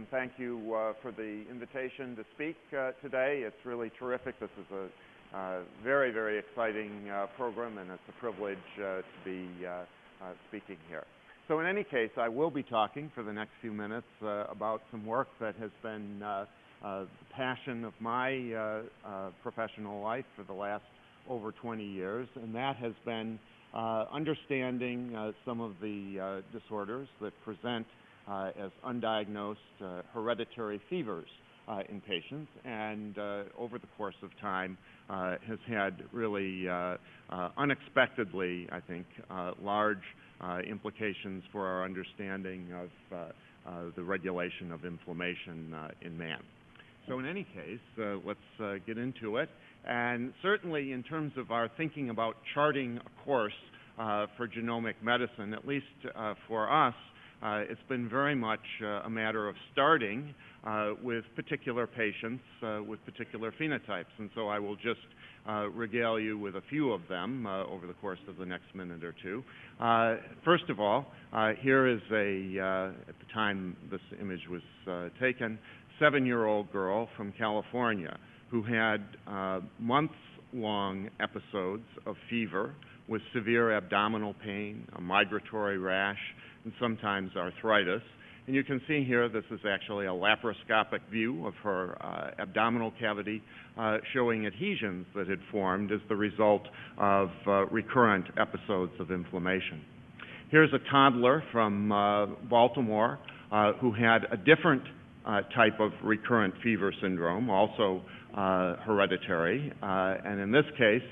and thank you uh, for the invitation to speak uh, today. It's really terrific. This is a uh, very, very exciting uh, program, and it's a privilege uh, to be uh, speaking here. So in any case, I will be talking for the next few minutes about some work that has been the passion of my professional life for the last over 20 years, and that has been understanding some of the disorders that present Uh, as undiagnosed uh, hereditary fevers uh, in patients, and uh, over the course of time uh, has had really unexpectedly, I think, large implications for our understanding of the regulation of inflammation in man. So in any case, uh, let's uh, get into it. And certainly in terms of our thinking about charting a course uh, for genomic medicine, at least for us, uh, it's been very much uh, a matter of starting uh, with particular patients uh, with particular phenotypes. And so I will just uh, regale you with a few of them uh, over the course of the next minute or two. First of all, here is a, at the time this image was taken, seven-year-old girl from California who had months-long episodes of fever with severe abdominal pain, a migratory rash, and sometimes arthritis. And you can see here this is actually a laparoscopic view of her uh, abdominal cavity uh, showing adhesions that had formed as the result of uh, recurrent episodes of inflammation. Here's a toddler from uh, Baltimore uh, who had a different uh, type of recurrent fever syndrome, also hereditary. and in this case,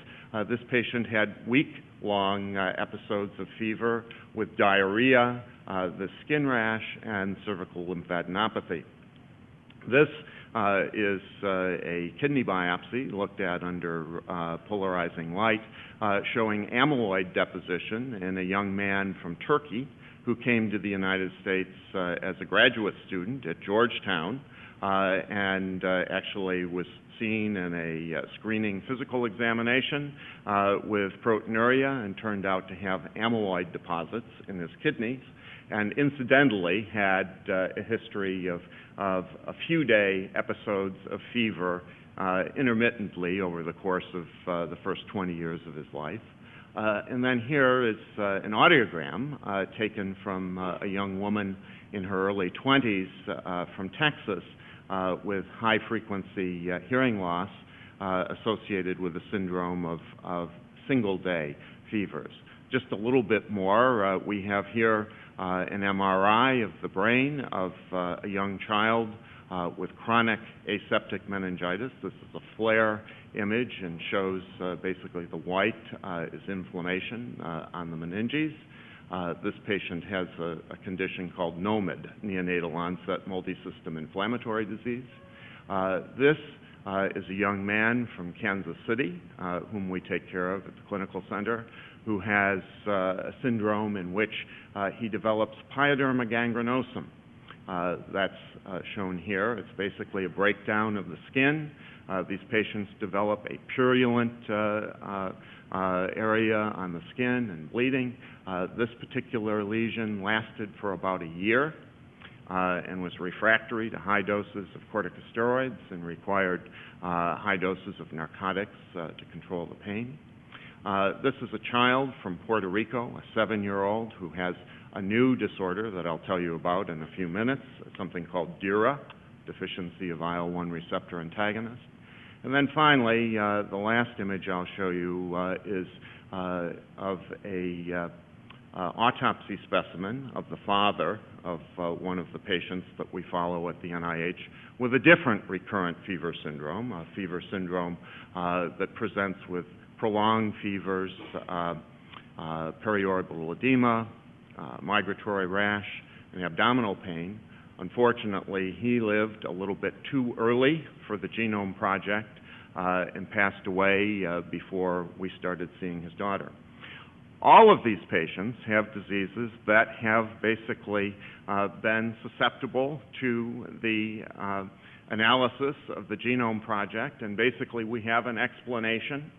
this patient had week long uh, episodes of fever with diarrhea, uh, the skin rash, and cervical lymphadenopathy. This uh, is uh, a kidney biopsy looked at under uh, polarizing light uh, showing amyloid deposition in a young man from Turkey who came to the United States as a graduate student at Georgetown and actually was seen in a uh, screening physical examination uh, with proteinuria and turned out to have amyloid deposits in his kidneys and incidentally had uh, a history of, of a few day episodes of fever uh, intermittently over the course of uh, the first 20 years of his life. Uh, and then here is an audiogram taken from a young woman in her early 20s from Texas uh, with high frequency uh, hearing loss uh, associated with the syndrome of, of single day fevers. Just a little bit more, we have here an MRI of the brain of a young child uh, with chronic aseptic meningitis. This is a FLAIR image and shows uh, basically the white uh, is inflammation on the meninges. Uh, this patient has a, a, condition called NOMID, neonatal onset multisystem inflammatory disease. Uh, this uh, is a young man from Kansas City, uh, whom we take care of at the clinical center, who has uh, a syndrome in which he develops pyoderma gangrenosum. that's shown here. It's basically a breakdown of the skin. These patients develop a purulent area on the skin and bleeding. Uh, this particular lesion lasted for about a year uh, and was refractory to high doses of corticosteroids and required uh, high doses of narcotics uh, to control the pain. Uh, this is a child from Puerto Rico, a seven-year-old who has a new disorder that I'll tell you about in a few minutes, something called DIRA, deficiency of IL-1 receptor antagonist. And then finally, uh, the last image I'll show you is of a uh, autopsy specimen of the father of uh, one of the patients that we follow at the NIH with a different recurrent fever syndrome, a fever syndrome uh, that presents with prolonged fevers, uh, uh, periorbital edema, uh, migratory rash, and abdominal pain. Unfortunately, he lived a little bit too early for the Genome Project and passed away before we started seeing his daughter. All of these patients have diseases that have basically uh, been susceptible to the uh, analysis of the Genome Project, and basically we have an explanation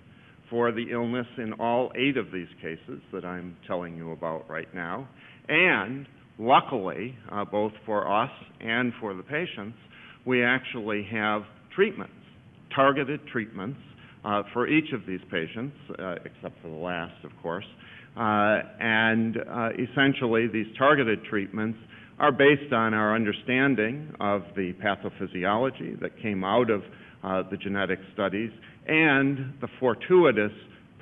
for the illness in all eight of these cases that I'm telling you about right now, and luckily, uh, both for us and for the patients, we actually have treatments, targeted treatments uh, for each of these patients, uh, except for the last, of course. Uh, and uh, essentially, these targeted treatments are based on our understanding of the pathophysiology that came out of uh, the genetic studies and the fortuitous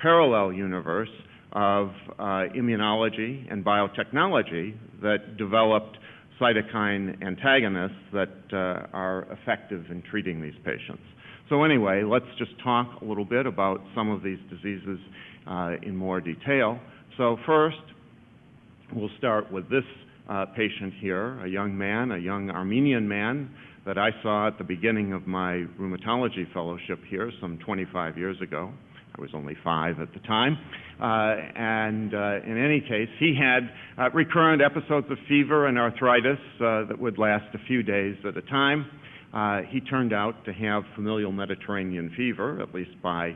parallel universe of uh, immunology and biotechnology that developed cytokine antagonists that uh, are effective in treating these patients. So anyway, let's just talk a little bit about some of these diseases uh, in more detail. So first, we'll start with this patient here, a young man, a young Armenian man that I saw at the beginning of my rheumatology fellowship here some 25 years ago. I was only five at the time. Uh, and uh, in any case, he had uh, recurrent episodes of fever and arthritis that would last a few days at a time. He turned out to have familial Mediterranean fever, at least by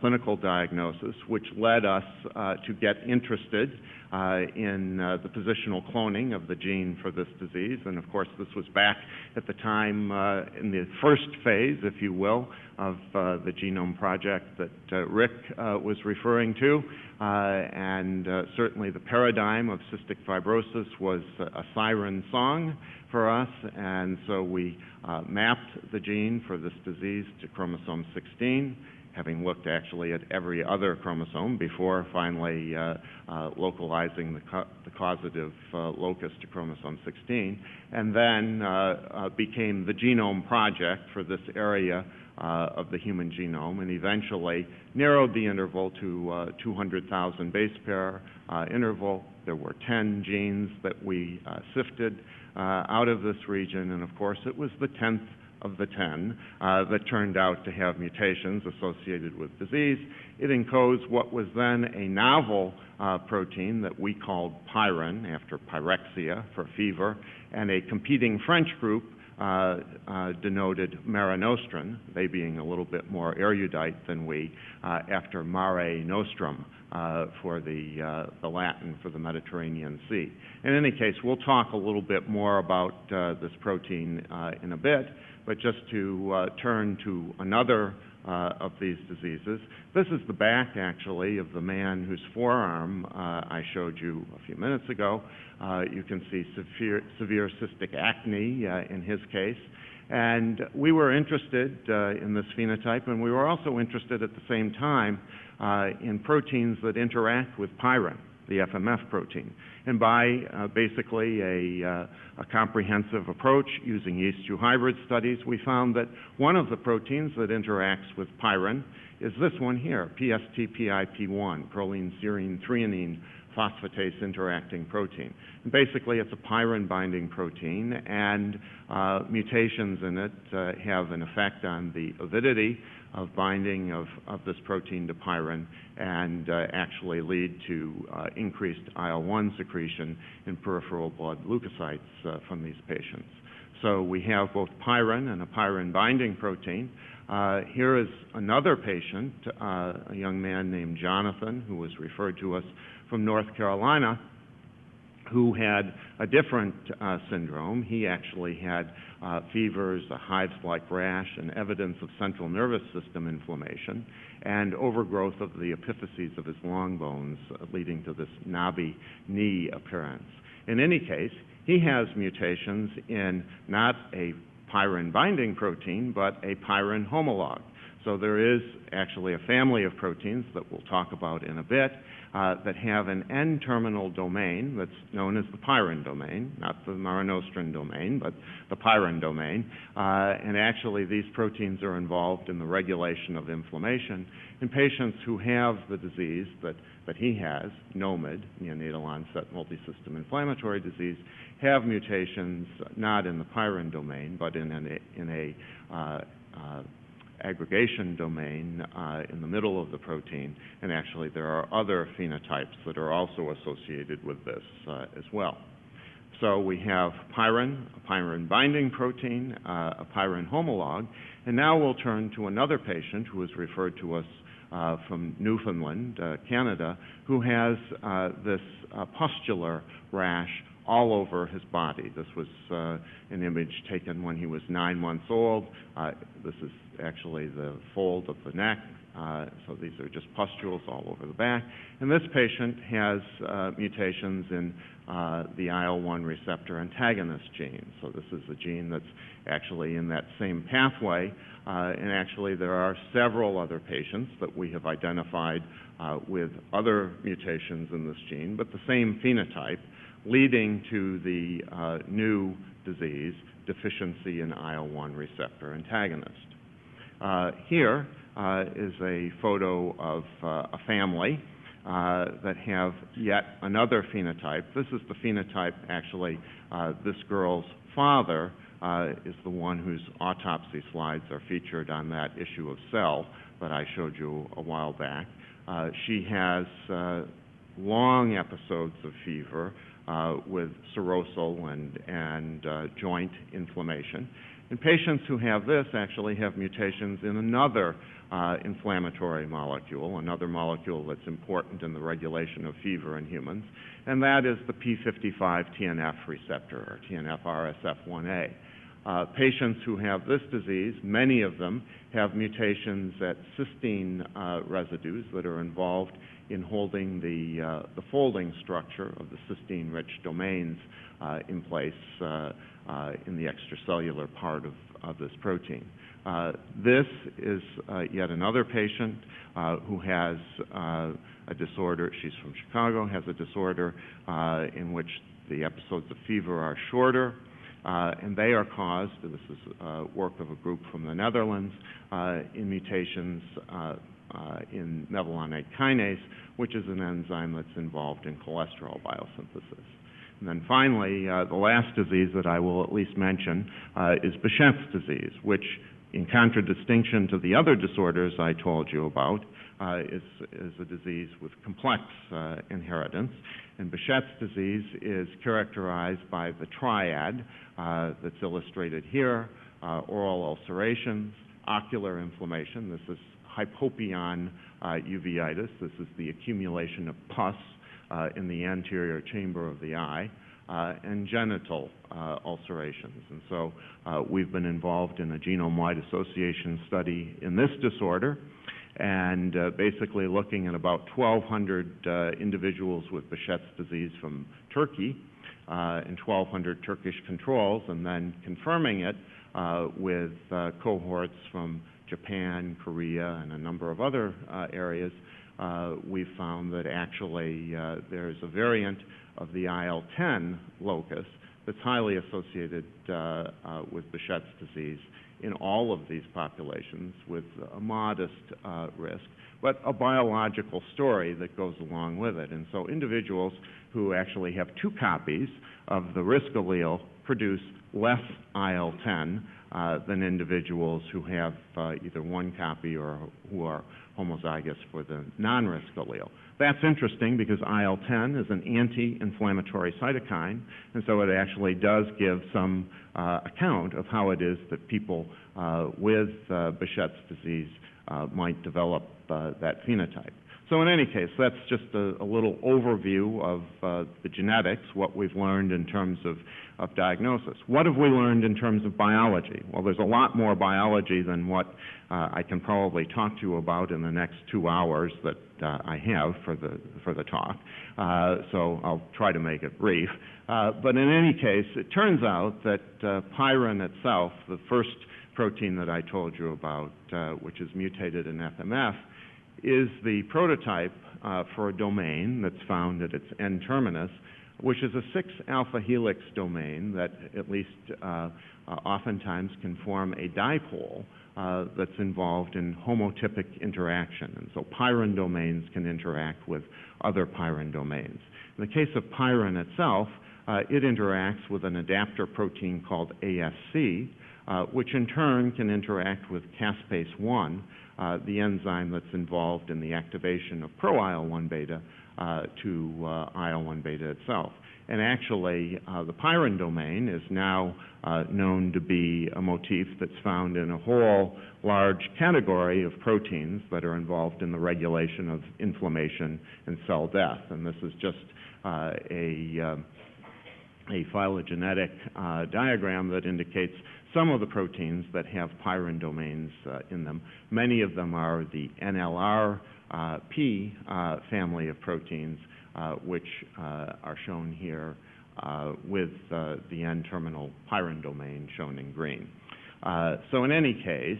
clinical diagnosis, which led us uh, to get interested uh, in uh, the positional cloning of the gene for this disease. And of course, this was back at the time uh, in the first phase, if you will, of the genome project that Rick was referring to. and certainly the paradigm of cystic fibrosis was a siren song for us, and so we uh, mapped the gene for this disease to chromosome 16, having looked actually at every other chromosome before finally uh, uh, localizing the, the causative uh, locus to chromosome 16, and then uh, uh, became the genome project for this area of the human genome, and eventually narrowed the interval to 200,000 base pair interval. There were 10 genes that we sifted out of this region, and of course it was the 10th of the 10 uh, that turned out to have mutations associated with disease. It encodes what was then a novel uh, protein that we called pyrin, after pyrexia for fever, and a competing French group uh, uh, denoted marenostrin, they being a little bit more erudite than we, uh, after Mare Nostrum uh, for the, uh, the Latin for the Mediterranean Sea. In any case, we'll talk a little bit more about uh, this protein in a bit, but just to turn to another uh, of these diseases. This is the back, actually, of the man whose forearm uh, I showed you a few minutes ago. Uh, you can see severe, severe cystic acne in his case. And we were interested in this phenotype, and we were also interested at the same time uh, in proteins that interact with pyrin, the FMF protein. And by uh, basically a, uh, a, comprehensive approach using yeast-2 hybrid studies, we found that one of the proteins that interacts with pyrin is this one here, PSTPIP1, proline serine threonine phosphatase interacting protein. And basically, it's a pyrin-binding protein, and uh, mutations in it uh, have an effect on the avidity of binding of, of this protein to pyrin and uh, actually lead to uh, increased IL-1 secretion in peripheral blood leukocytes uh, from these patients. So we have both pyrin and a pyrin-binding protein. Uh, here is another patient, uh, a young man named Jonathan, who was referred to us from North Carolina, who had a different uh, syndrome. He actually had uh, fevers, a hives-like rash, and evidence of central nervous system inflammation, and overgrowth of the epiphyses of his long bones, uh, leading to this knobby knee appearance. In any case, he has mutations in not a pyrin-binding protein, but a pyrin homolog. So there is actually a family of proteins that we'll talk about in a bit, uh, that have an N-terminal domain that's known as the pyrin domain, not the marenostrin domain, but the pyrin domain. Uh, and actually, these proteins are involved in the regulation of inflammation. In patients who have the disease that, that he has, NOMID, neonatal onset multisystem inflammatory disease, have mutations not in the pyrin domain, but in, an, in a uh, uh aggregation domain uh, in the middle of the protein, and actually there are other phenotypes that are also associated with this uh, as well. So we have pyrin, a pyrin binding protein, uh, a pyrin homolog, and now we'll turn to another patient who was referred to us uh, from Newfoundland, uh, Canada, who has uh, this pustular rash all over his body. This was uh, an image taken when he was nine months old. Uh, this is actually the fold of the neck. Uh, so these are just pustules all over the back. And this patient has uh, mutations in uh, the IL-1 receptor antagonist gene. So this is a gene that's actually in that same pathway. Uh, and actually there are several other patients that we have identified with other mutations in this gene, but the same phenotype, leading to the uh, new disease, deficiency in IL-1 receptor antagonist. Uh, here uh, is a photo of a family that have yet another phenotype. This is the phenotype, actually, this girl's father is the one whose autopsy slides are featured on that issue of Cell that I showed you a while back. She has long episodes of fever with serosal and, and uh, joint inflammation. And patients who have this actually have mutations in another uh, inflammatory molecule, another molecule that's important in the regulation of fever in humans, and that is the P55 TNF receptor, or TNF RSF1A. Uh, patients who have this disease, many of them have mutations at cysteine uh, residues that are involved in holding the, uh, the folding structure of the cysteine-rich domains uh, in place uh, uh, in the extracellular part of, of this protein. this is yet another patient who has a disorder, she's from Chicago, has a disorder in which the episodes of fever are shorter, uh, and they are caused, this is uh, work of a group from the Netherlands, uh, in mutations uh, uh, in mevalonate kinase, which is an enzyme that's involved in cholesterol biosynthesis. And then finally, uh, the last disease that I will at least mention is Behçet's disease, which in contradistinction to the other disorders I told you about, uh, is, is a disease with complex uh, inheritance. And Behçet's disease is characterized by the triad uh, that's illustrated here, uh, oral ulcerations, ocular inflammation. This is hypopyon uh, uveitis. This is the accumulation of pus uh, in the anterior chamber of the eye. Uh, and genital ulcerations. And so we've been involved in a genome-wide association study in this disorder and basically looking at about 1,200 uh, individuals with Behçet's disease from Turkey and 1,200 Turkish controls, and then confirming it with cohorts from Japan, Korea, and a number of other uh, areas, we found that actually there's a variant of the IL-10 locus that's highly associated with Behçet's disease in all of these populations with a modest uh, risk, but a biological story that goes along with it. And so individuals who actually have two copies of the risk allele produce less IL-10 uh, than individuals who have uh, either one copy or who are homozygous for the non-risk allele. That's interesting because IL-10 is an anti-inflammatory cytokine, and so it actually does give some uh, account of how it is that people uh, with uh, Behçet's disease uh, might develop uh, that phenotype. So in any case, that's just a, a little overview of uh, the genetics, what we've learned in terms of, of diagnosis. What have we learned in terms of biology? Well, there's a lot more biology than what uh, I can probably talk to you about in the next two hours that uh, I have for the, for the talk. Uh, so I'll try to make it brief. Uh, but in any case, it turns out that uh, pyrin itself, the first protein that I told you about, which is mutated in FMF, is the prototype uh, for a domain that's found at its N-terminus, which is a 6-alpha helix domain that at least uh, uh, oftentimes can form a dipole uh, that's involved in homotypic interaction. And so pyrin domains can interact with other pyrin domains. In the case of pyrin itself, uh, it interacts with an adapter protein called ASC, uh, which in turn can interact with caspase-1, uh, the enzyme that's involved in the activation of pro-IL-1 beta uh, to uh, IL-1 beta itself. And actually, uh, the pyrin domain is now uh, known to be a motif that's found in a whole large category of proteins that are involved in the regulation of inflammation and cell death. And this is just a a phylogenetic uh, diagram that indicates some of the proteins that have pyrin domains uh, in them. Many of them are the NLRP uh, family of proteins, uh, which uh, are shown here uh, with the N-terminal pyrin domain shown in green. So in any case,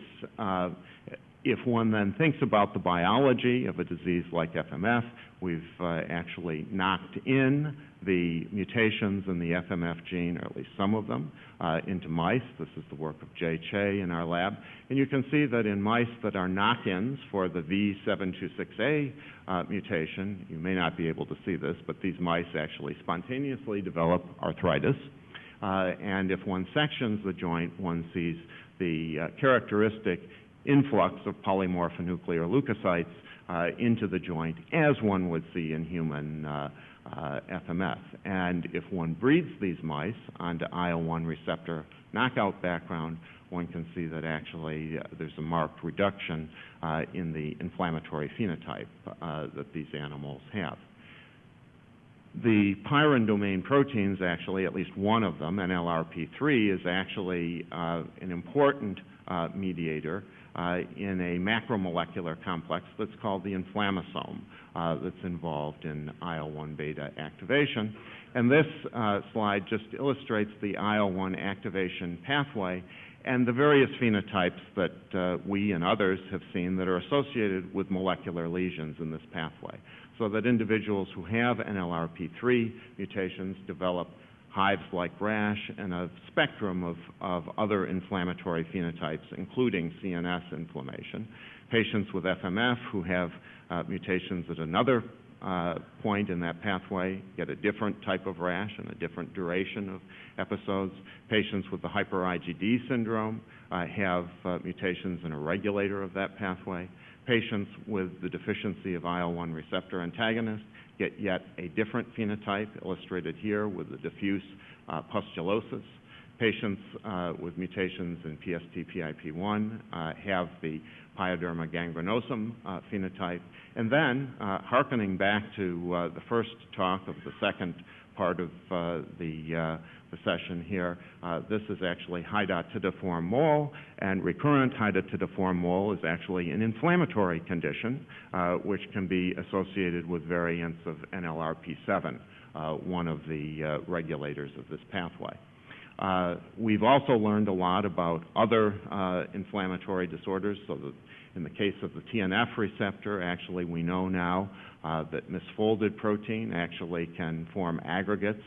if one then thinks about the biology of a disease like FMF, we've uh, actually knocked in the mutations in the FMF gene, or at least some of them, uh, into mice. This is the work of Jae Chae in our lab. And you can see that in mice that are knock-ins for the V726A uh, mutation, you may not be able to see this, but these mice actually spontaneously develop arthritis. Uh, and if one sections the joint, one sees the uh, characteristic influx of polymorphonuclear leukocytes into the joint, as one would see in human uh, uh, FMF. And if one breeds these mice onto IL-1 receptor knockout background, one can see that actually uh, there's a marked reduction uh, in the inflammatory phenotype uh, that these animals have. The pyrin domain proteins, actually, at least one of them, NLRP3, is actually an important mediator uh, in a macromolecular complex that's called the inflammasome uh, that's involved in IL-1 beta activation. And this uh, slide just illustrates the IL-1 activation pathway and the various phenotypes that uh, we and others have seen that are associated with molecular lesions in this pathway. So that individuals who have NLRP3 mutations develop hives-like rash, and a spectrum of, of other inflammatory phenotypes, including CNS inflammation. Patients with FMF who have uh, mutations at another uh, point in that pathway get a different type of rash and a different duration of episodes. Patients with the hyper-IgD syndrome uh, have uh, mutations in a regulator of that pathway. Patients with the deficiency of IL-1 receptor antagonist get yet a different phenotype, illustrated here with the diffuse uh, pustulosis. Patients uh, with mutations in PST-PIP1 uh, have the pyoderma gangrenosum uh, phenotype. And then, uh, hearkening back to uh, the first talk of the second part of the the session here. Uh, this is actually hydatidiform mole, and recurrent hydatidiform mole is actually an inflammatory condition uh, which can be associated with variants of NLRP7, uh, one of the uh, regulators of this pathway. Uh, we've also learned a lot about other uh, inflammatory disorders. So that in the case of the TNF receptor, actually we know now that misfolded protein actually can form aggregates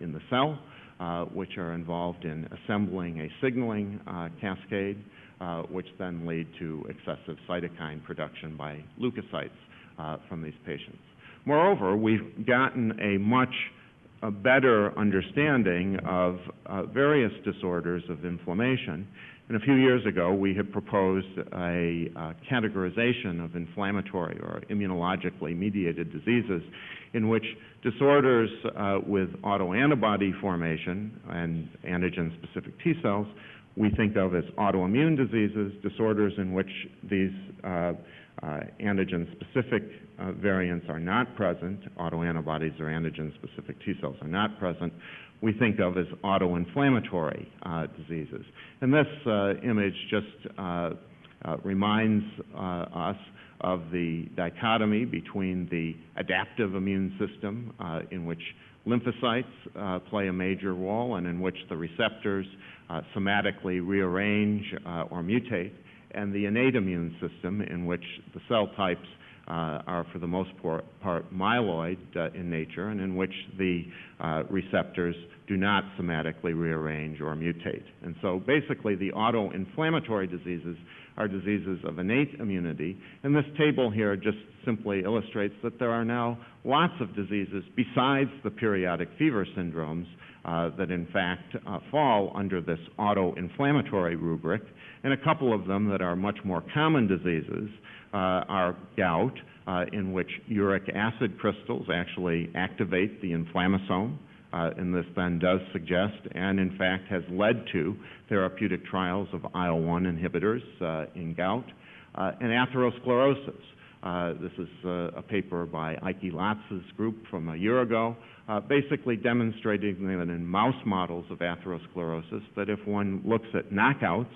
in the cell. Uh, which are involved in assembling a signaling uh, cascade, uh, which then lead to excessive cytokine production by leukocytes from these patients. Moreover, we've gotten a much a better understanding of uh, various disorders of inflammation. And a few years ago, we had proposed a uh, categorization of inflammatory or immunologically mediated diseases in which disorders uh, with autoantibody formation and antigen-specific T cells we think of as autoimmune diseases, disorders in which these uh, antigen-specific uh, variants are not present, autoantibodies or antigen-specific T cells are not present, we think of as autoinflammatory uh, diseases. And this uh, image just uh, reminds us of the dichotomy between the adaptive immune system, uh, in which lymphocytes uh, play a major role and in which the receptors uh, somatically rearrange uh, or mutate, and the innate immune system, in which the cell types uh, are for the most part, myeloid uh, in nature, and in which the receptors do not somatically rearrange or mutate. And so basically the autoinflammatory diseases are diseases of innate immunity. And this table here just simply illustrates that there are now lots of diseases besides the periodic fever syndromes uh, that in fact uh, fall under this autoinflammatory rubric. And a couple of them that are much more common diseases uh, are gout, uh, in which uric acid crystals actually activate the inflammasome. Uh, and this then does suggest, and in fact has led to, therapeutic trials of IL-1 inhibitors in gout, and atherosclerosis, this is uh, a paper by Eicke Latz's group from a year ago, uh, basically demonstrating that in mouse models of atherosclerosis, that if one looks at knockouts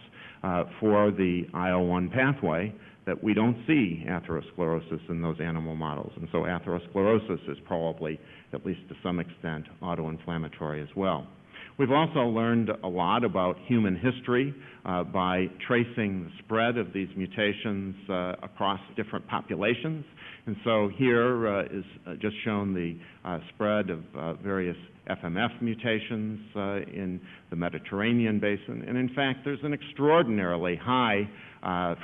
uh, for the IL-1 pathway, that we don't see atherosclerosis in those animal models. And so atherosclerosis is probably, at least to some extent, autoinflammatory as well. We've also learned a lot about human history uh, by tracing the spread of these mutations uh, across different populations. And so here uh, is uh, just shown the uh, spread of uh, various FMF mutations in the Mediterranean basin. And in fact, there's an extraordinarily high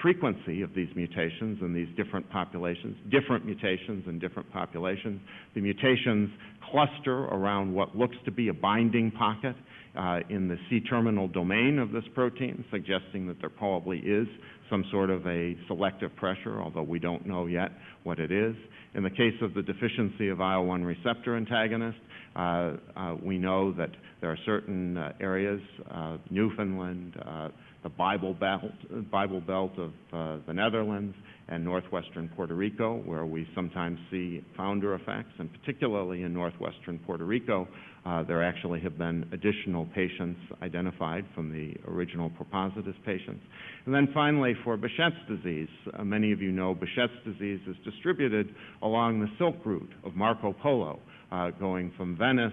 frequency of these mutations in these different populations, different mutations in different populations. The mutations cluster around what looks to be a binding pocket uh, in the C-terminal domain of this protein, suggesting that there probably is some sort of a selective pressure, although we don't know yet what it is. In the case of the deficiency of IL-1 receptor antagonist, uh, uh, we know that there are certain uh, areas, uh, Newfoundland, uh, the Bible Belt, Bible Belt of uh, the Netherlands, and northwestern Puerto Rico, where we sometimes see founder effects, and particularly in northwestern Puerto Rico, uh, there actually have been additional patients identified from the original Propositus patients. And then finally, for Behçet's disease, uh, many of you know Behçet's disease is distributed along the Silk Route of Marco Polo, uh, going from Venice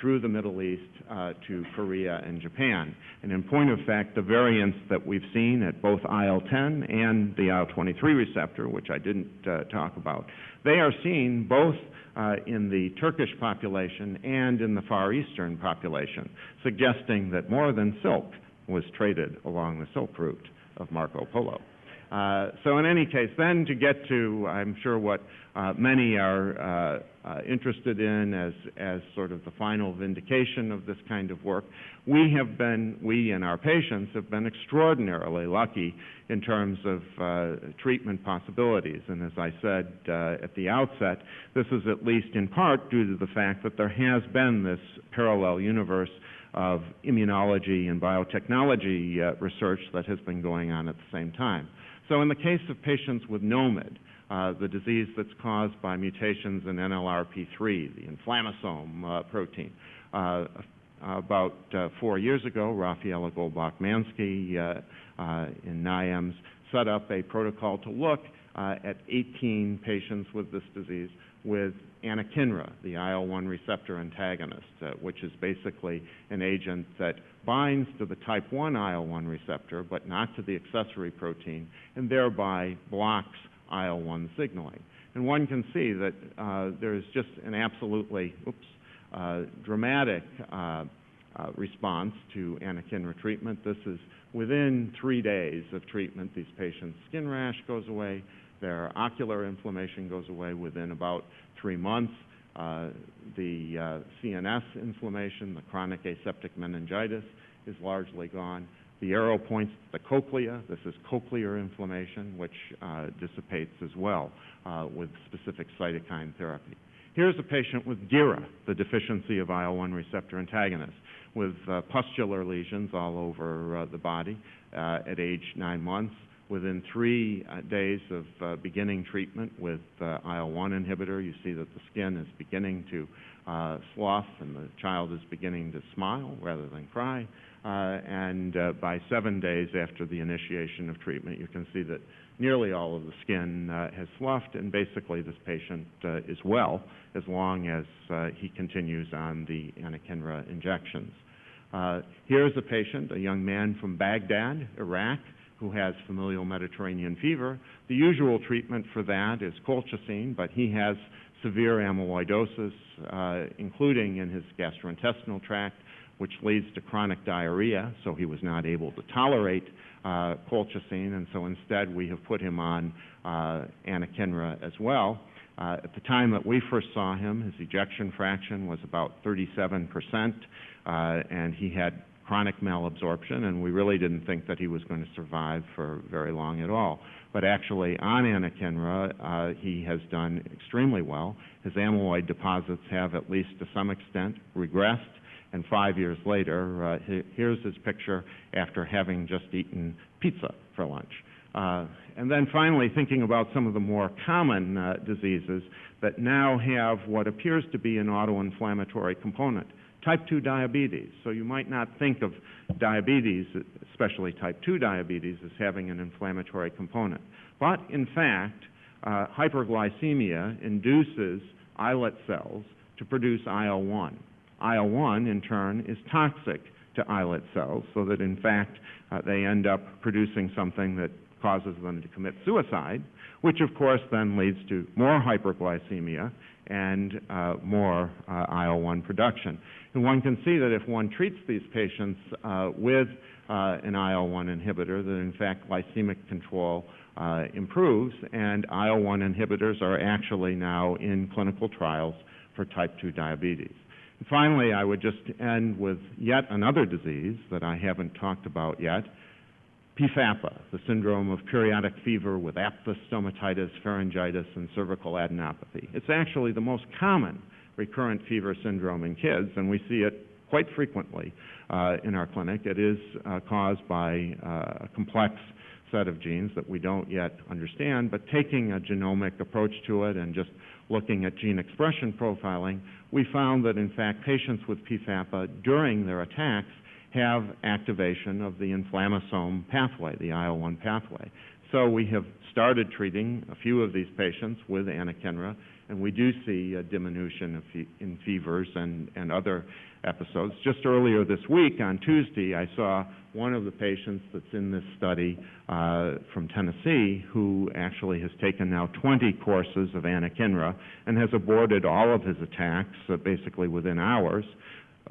through the Middle East uh, to Korea and Japan. And in point of fact, the variants that we've seen at both IL-10 and the IL-23 receptor, which I didn't uh, talk about, they are seen both uh, in the Turkish population and in the Far Eastern population, suggesting that more than silk was traded along the Silk Route of Marco Polo. Uh, so in any case, then to get to, I'm sure what uh, many are uh, uh, interested in as, as sort of the final vindication of this kind of work, we have been, we and our patients have been extraordinarily lucky in terms of uh, treatment possibilities. And as I said uh, at the outset, this is at least in part due to the fact that there has been this parallel universe of immunology and biotechnology research that has been going on at the same time. So in the case of patients with NOMID, uh, the disease that's caused by mutations in NLRP3, the inflammasome uh, protein. Uh, about uh, four years ago, Raphaela Goldbach-Mansky uh, uh, in NIAMS set up a protocol to look at 18 patients with this disease with anakinra, the IL-1 receptor antagonist, which is basically an agent that binds to the type 1 IL-1 receptor but not to the accessory protein and thereby blocks IL-1 signaling. And one can see that uh, there is just an absolutely oops, uh, dramatic uh, uh, response to anakinra treatment. This is within three days of treatment, these patients' skin rash goes away, their ocular inflammation goes away within about three months. Uh, the uh, CNS inflammation, the chronic aseptic meningitis, is largely gone. The arrow points to the cochlea. This is cochlear inflammation, which uh, dissipates as well uh, with specific cytokine therapy. Here's a patient with DIRA, the deficiency of IL-1 receptor antagonist, with uh, pustular lesions all over uh, the body at age nine months within three uh, days of uh, beginning treatment with uh, IL-1 inhibitor, you see that the skin is beginning to uh, slough and the child is beginning to smile rather than cry. Uh, and uh, by seven days after the initiation of treatment, you can see that nearly all of the skin has sloughed, and basically this patient is well as long as he continues on the anakinra injections. here's a patient, a young man from Baghdad, Iraq, who has familial Mediterranean fever. The usual treatment for that is colchicine, but he has severe amyloidosis, uh, including in his gastrointestinal tract, which leads to chronic diarrhea, so he was not able to tolerate uh, colchicine, and so instead we have put him on uh, anakinra as well. Uh, at the time that we first saw him, his ejection fraction was about 37 percent, uh, and he had chronic malabsorption, and we really didn't think that he was going to survive for very long at all. But actually, on anakinra, uh, he has done extremely well. His amyloid deposits have, at least to some extent, regressed, and five years later, uh, here's his picture after having just eaten pizza for lunch. Uh, and then finally, thinking about some of the more common uh, diseases that now have what appears to be an autoinflammatory component. Type 2 diabetes. So you might not think of diabetes, especially type 2 diabetes, as having an inflammatory component. But in fact, uh, hyperglycemia induces islet cells to produce IL-1. IL-1, in turn, is toxic to islet cells, so that in fact uh, they end up producing something that causes them to commit suicide, which of course then leads to more hyperglycemia and uh, more uh, IL-1 production. And one can see that if one treats these patients uh, with uh, an IL-1 inhibitor, that in fact glycemic control uh, improves, and IL-1 inhibitors are actually now in clinical trials for type 2 diabetes. Finally, I would just end with yet another disease that I haven't talked about yet, PFAPA, the syndrome of periodic fever with aphthous stomatitis, pharyngitis, and cervical adenopathy. It's actually the most common recurrent fever syndrome in kids, and we see it quite frequently uh, in our clinic. It is uh, caused by uh, complex set of genes that we don't yet understand, but taking a genomic approach to it and just looking at gene expression profiling, we found that in fact patients with PFAPA during their attacks have activation of the inflammasome pathway, the IL-1 pathway. So we have started treating a few of these patients with anakinra, and we do see a diminution fe in fevers and, and other episodes. Just earlier this week, on Tuesday, I saw one of the patients that's in this study uh, from Tennessee who actually has taken now 20 courses of anakinra and has aborted all of his attacks uh, basically within hours.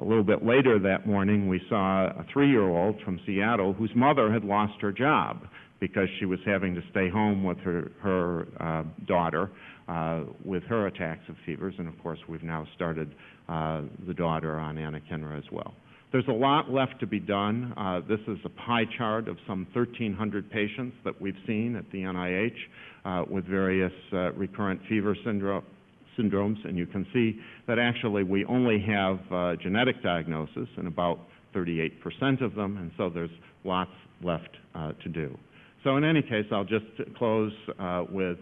A little bit later that morning, we saw a three-year-old from Seattle whose mother had lost her job because she was having to stay home with her, her uh, daughter uh, with her attacks of fevers. And of course, we've now started uh, the daughter on anakinra as well. There's a lot left to be done. Uh, this is a pie chart of some 1,300 patients that we've seen at the NIH uh, with various uh, recurrent fever syndrome, syndromes, and you can see that actually we only have uh, genetic diagnosis in about 38% of them, and so there's lots left uh, to do. So in any case, I'll just close uh, with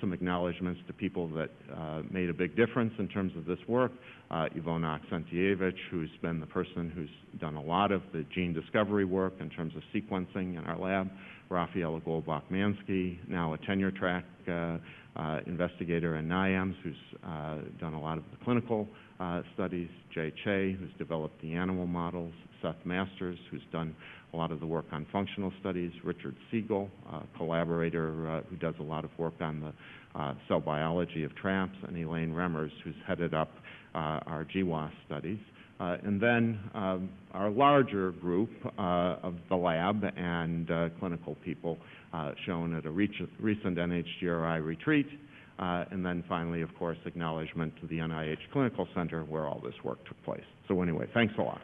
some acknowledgments to people that uh, made a big difference in terms of this work. Uh, Ivona Aksentijevich, who's been the person who's done a lot of the gene discovery work in terms of sequencing in our lab. Raphaela Goldbach-Mansky, now a tenure track uh, uh, investigator in NIAMS who's uh, done a lot of the clinical uh, studies, Jae Chae, who's developed the animal models, Seth Masters, who's done a lot of the work on functional studies, Richard Siegel, a collaborator uh, who does a lot of work on the uh, cell biology of TRAPS, and Elaine Remmers, who's headed up uh, our GWAS studies. Uh, and then um, our larger group uh, of the lab and uh, clinical people shown at a recent NHGRI retreat. and then finally, of course, acknowledgement to the NIH Clinical Center where all this work took place. So anyway, thanks a lot.